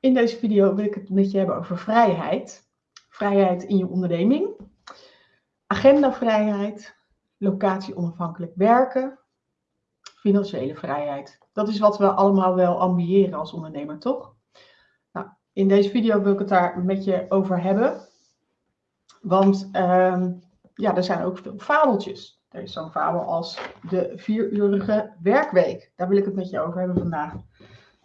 In deze video wil ik het met je hebben over vrijheid. Vrijheid in je onderneming, agendavrijheid, locatie onafhankelijk werken, financiële vrijheid. Dat is wat we allemaal wel ambiëren als ondernemer, toch? Nou, in deze video wil ik het daar met je over hebben. Want uh, ja, er zijn ook veel fabeltjes. Er is zo'n fabel als de vierurige werkweek. Daar wil ik het met je over hebben vandaag.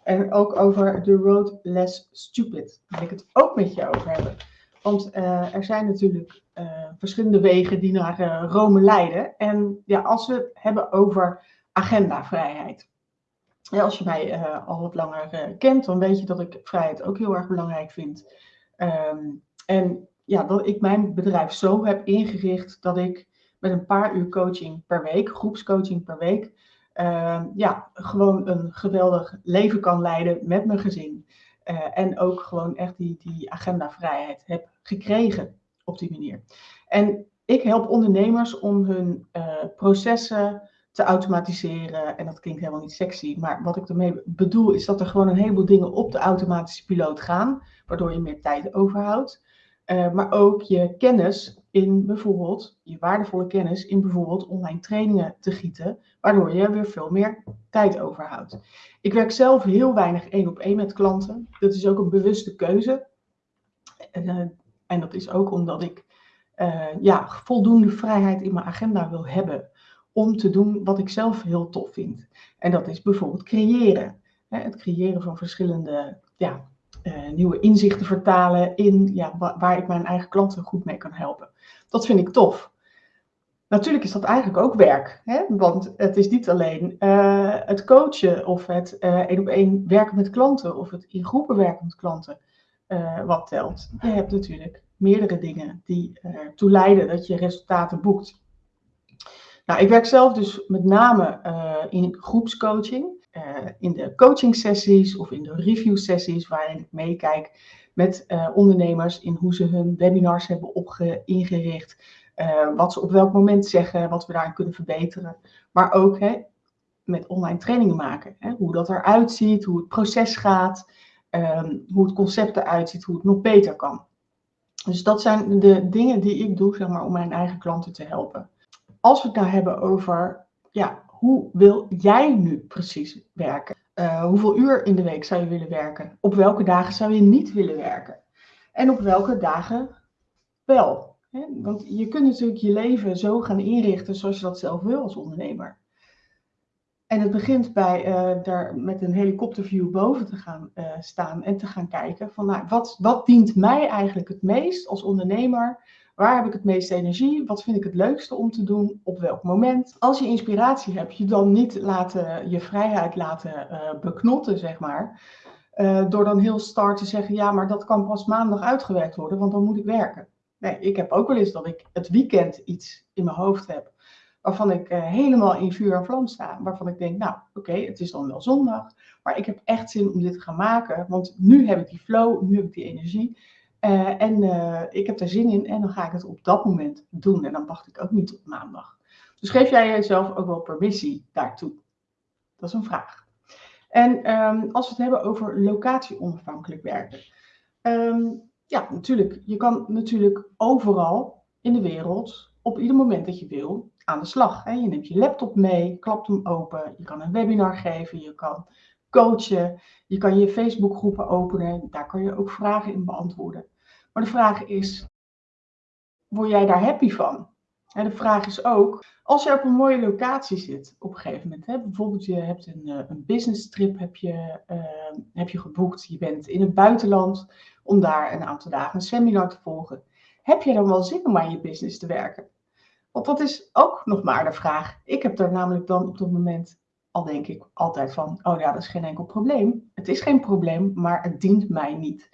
En ook over The Road Less Stupid. Wil ik het ook met je over hebben. Want uh, er zijn natuurlijk uh, verschillende wegen die naar uh, Rome leiden. En ja, als we het hebben over agendavrijheid. Ja, als je mij al wat langer kent, dan weet je dat ik vrijheid ook heel erg belangrijk vind. Um, en ja, dat ik mijn bedrijf zo heb ingericht dat ik met een paar uur coaching per week, groepscoaching per week, uh, ja, gewoon een geweldig leven kan leiden met mijn gezin. Uh, en ook gewoon echt die, die agendavrijheid heb gekregen op die manier. En ik help ondernemers om hun uh, processen te automatiseren. En dat klinkt helemaal niet sexy, maar wat ik ermee bedoel is dat er gewoon een heleboel dingen op de automatische piloot gaan, waardoor je meer tijd overhoudt. Uh, maar ook je kennis in bijvoorbeeld, je waardevolle kennis in bijvoorbeeld online trainingen te gieten, waardoor je weer veel meer tijd overhoudt. Ik werk zelf heel weinig één op één met klanten. Dat is ook een bewuste keuze. Uh, en dat is ook omdat ik uh, ja, voldoende vrijheid in mijn agenda wil hebben om te doen wat ik zelf heel tof vind. En dat is bijvoorbeeld creëren. Hè, het creëren van verschillende ja, uh, nieuwe inzichten vertalen in ja, waar ik mijn eigen klanten goed mee kan helpen. Dat vind ik tof. Natuurlijk is dat eigenlijk ook werk, hè? want het is niet alleen uh, het coachen of het uh, één op één werken met klanten of het in groepen werken met klanten wat telt. Je hebt natuurlijk meerdere dingen die ertoe leiden dat je resultaten boekt. Nou, ik werk zelf dus met name in groepscoaching. Uh, in de coaching sessies of in de review sessies waarin ik meekijk met uh, ondernemers in hoe ze hun webinars hebben opge ingericht, uh, wat ze op welk moment zeggen, wat we daarin kunnen verbeteren, maar ook hè, met online trainingen maken, hè, hoe dat eruit ziet, hoe het proces gaat, um, hoe het concept eruit ziet, hoe het nog beter kan. Dus dat zijn de dingen die ik doe zeg maar, om mijn eigen klanten te helpen. Als we het nou hebben over ja, hoe wil jij nu precies werken? Uh, hoeveel uur in de week zou je willen werken? Op welke dagen zou je niet willen werken? En op welke dagen wel? Hè? Want je kunt natuurlijk je leven zo gaan inrichten zoals je dat zelf wil als ondernemer. En het begint bij uh, daar met een helikopterview boven te gaan uh, staan en te gaan kijken van nou, wat, wat dient mij eigenlijk het meest als ondernemer Waar heb ik het meeste energie? Wat vind ik het leukste om te doen? Op welk moment? Als je inspiratie hebt, je dan niet laten, je vrijheid laten uh, beknotten, zeg maar. Uh, door dan heel start te zeggen, ja, maar dat kan pas maandag uitgewerkt worden, want dan moet ik werken. Nee, ik heb ook wel eens dat ik het weekend iets in mijn hoofd heb waarvan ik uh, helemaal in vuur en vlam sta. Waarvan ik denk, nou oké, het is dan wel zondag, maar ik heb echt zin om dit te gaan maken, want nu heb ik die flow, nu heb ik die energie. Uh, en uh, ik heb er zin in en dan ga ik het op dat moment doen. En dan wacht ik ook niet tot maandag. Dus geef jij jezelf ook wel permissie daartoe? Dat is een vraag. En um, als we het hebben over locatie onafhankelijk werken. Um, ja, natuurlijk. Je kan natuurlijk overal in de wereld, op ieder moment dat je wil, aan de slag. Hè? Je neemt je laptop mee, klapt hem open. Je kan een webinar geven, je kan coachen. Je kan je Facebookgroepen openen. Daar kan je ook vragen in beantwoorden. Maar de vraag is, word jij daar happy van? En de vraag is ook, als je op een mooie locatie zit op een gegeven moment, bijvoorbeeld je hebt een, eh, een business trip heb je, uh, heb je geboekt, je bent in het buitenland om daar een aantal dagen een seminar te volgen. Heb je dan wel zin om aan je business te werken? Want dat is ook nog maar de vraag. Ik heb er namelijk dan op dat moment al denk ik altijd van, oh ja, dat is geen enkel probleem. Het is geen probleem, maar het dient mij niet.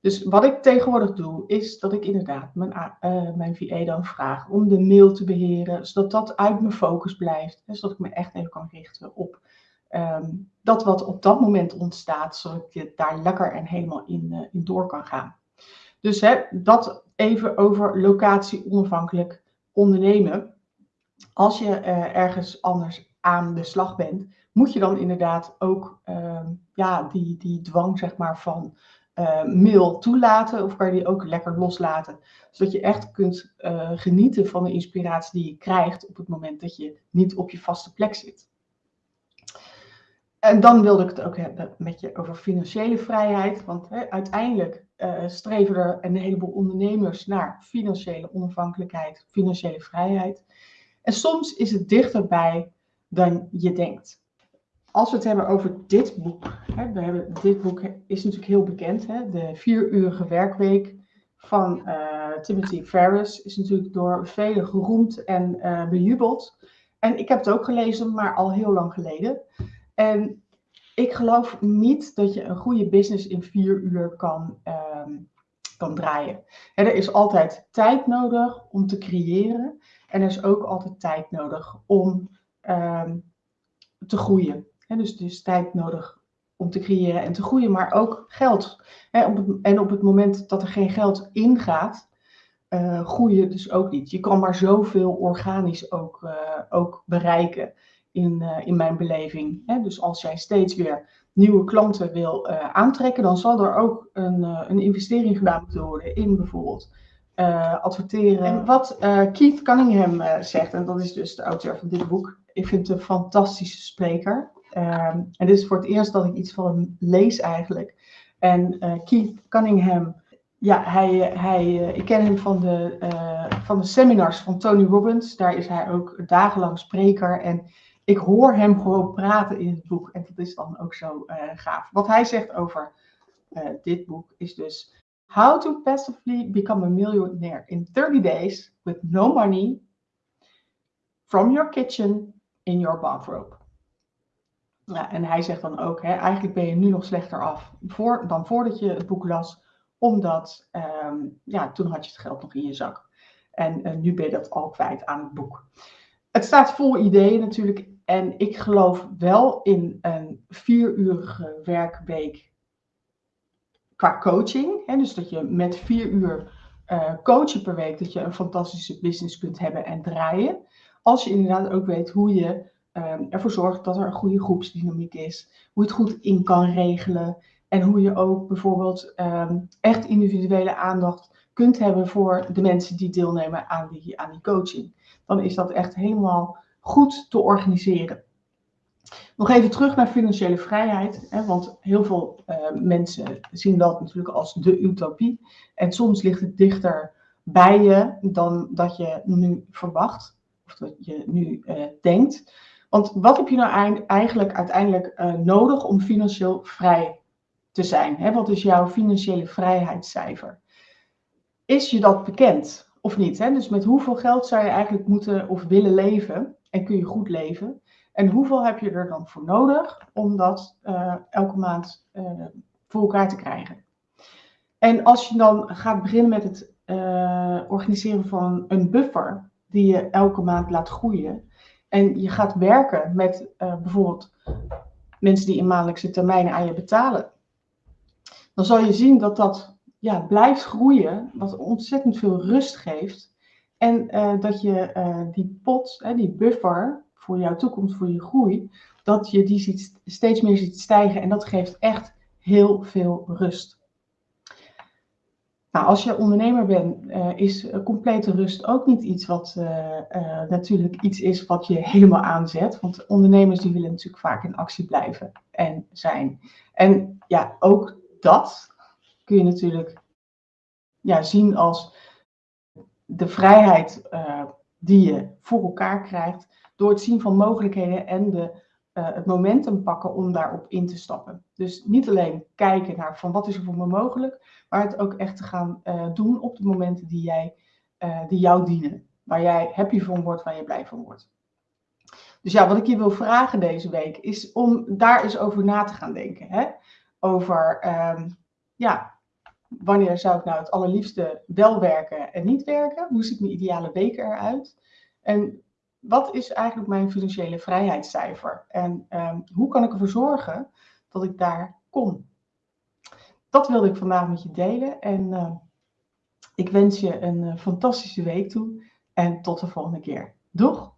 Dus wat ik tegenwoordig doe, is dat ik inderdaad mijn, uh, mijn VA dan vraag om de mail te beheren, zodat dat uit mijn focus blijft. Hè, zodat ik me echt even kan richten op um, dat wat op dat moment ontstaat, zodat ik daar lekker en helemaal in, uh, in door kan gaan. Dus hè, dat even over locatie onafhankelijk ondernemen. Als je uh, ergens anders aan de slag bent, moet je dan inderdaad ook ehm, ja, die, die dwang zeg maar, van uh, mail toelaten of kan je die ook lekker loslaten. Zodat je echt kunt uh, genieten van de inspiratie die je krijgt op het moment dat je niet op je vaste plek zit. En dan wilde ik het ook hebben met je over financiële vrijheid. Want hè, uiteindelijk uh, streven er een heleboel ondernemers naar financiële onafhankelijkheid, financiële vrijheid. En soms is het dichterbij dan je denkt als we het hebben over dit boek. Hè, we hebben, dit boek is natuurlijk heel bekend. Hè, de vieruurige werkweek van uh, Timothy Ferris is natuurlijk door velen geroemd en uh, bejubeld. En ik heb het ook gelezen, maar al heel lang geleden. En ik geloof niet dat je een goede business in vier uur kan, uh, kan draaien. Hè, er is altijd tijd nodig om te creëren. En er is ook altijd tijd nodig om ehm, te groeien dus is tijd nodig om te creëren en te groeien, maar ook geld. en op het moment dat er geen geld ingaat, uh, groei je dus ook niet. Je kan maar zoveel organisch ook, uh, ook bereiken in, uh, in mijn beleving. dus als jij steeds weer nieuwe klanten wil aantrekken, dan zal er ook een, een investering gedaan moeten worden in bijvoorbeeld adverteren. En wat Keith Cunningham zegt, en dat is dus de auteur van dit boek, ik vind het een fantastische spreker. Um, en dit is voor het eerst dat ik iets van hem lees eigenlijk. En uh, Keith Cunningham, ja, hij, hij, uh, ik ken hem van de, uh, van de seminars van Tony Robbins. Daar is hij ook dagenlang spreker. En ik hoor hem gewoon praten in het boek. En dat is dan ook zo gaaf. Wat hij zegt over dit boek is dus... How to passively become a millionaire in 30 days with no money from your kitchen in your bathrobe. Ja, en hij zegt dan ook, hè, eigenlijk ben je nu nog slechter af voor, dan voordat je het boek las, omdat ehm, ja, toen had je het geld nog in je zak. En uh, nu ben je dat al kwijt aan het boek. Het staat vol ideeën natuurlijk. En ik geloof wel in een vieruurige werkweek qua coaching. Hè, dus dat je met vier uur uh, coachen per week, dat je een fantastische business kunt hebben en draaien. Als je inderdaad ook weet hoe je ervoor zorgt dat er een goede groepsdynamiek is. Hoe je het goed in kan regelen. En hoe je ook bijvoorbeeld um, echt individuele aandacht kunt hebben voor de mensen die deelnemen aan die, aan die coaching. Dan is dat echt helemaal goed te organiseren. Nog even terug naar financiële vrijheid, hè, want heel veel uh, mensen zien dat natuurlijk als de utopie. En soms ligt het dichter bij je dan dat je nu verwacht, of dat je nu uh, denkt. Want wat heb je nou eigenlijk uiteindelijk uh, nodig om financieel vrij te zijn? Hè? Wat is jouw financiële vrijheidscijfer? Is je dat bekend of niet? Hè? Dus met hoeveel geld zou je eigenlijk moeten of willen leven? En kun je goed leven? En hoeveel heb je er dan voor nodig om dat uh, elke maand uh, voor elkaar te krijgen? En als je dan gaat beginnen met het organiseren van een buffer die je elke maand laat groeien, en je gaat werken met uh, bijvoorbeeld mensen die in maandelijkse termijnen aan je betalen, dan zal je zien dat dat ja, blijft groeien, wat ontzettend veel rust geeft. En uh, dat je uh, die pot, die buffer voor jouw toekomst, voor je groei, dat je die ziet, steeds meer ziet stijgen. En dat geeft echt heel veel rust. Nou, als je ondernemer bent, uh, is complete rust ook niet iets wat uh, natuurlijk iets is wat je helemaal aanzet. Want ondernemers die willen natuurlijk vaak in actie blijven en zijn. En ja, ook dat kun je natuurlijk ja, zien als de vrijheid die je voor elkaar krijgt door het zien van mogelijkheden en de uh, het momentum pakken om daarop in te stappen. Dus niet alleen kijken naar van wat is er voor me mogelijk, maar het ook echt te gaan uh, doen op de momenten die, jij, uh, die jou dienen. Waar jij happy van wordt, waar je blij van wordt. Dus ja, wat ik je wil vragen deze week is om daar eens over na te gaan denken. Hè? Over, um, ja, wanneer zou ik nou het allerliefste wel werken en niet werken? Hoe ziet mijn ideale week eruit? En wat is eigenlijk mijn financiële vrijheidscijfer? En um, hoe kan ik ervoor zorgen dat ik daar kom? Dat wilde ik vandaag met je delen. En uh, ik wens je een uh, fantastische week toe. En tot de volgende keer. Doeg!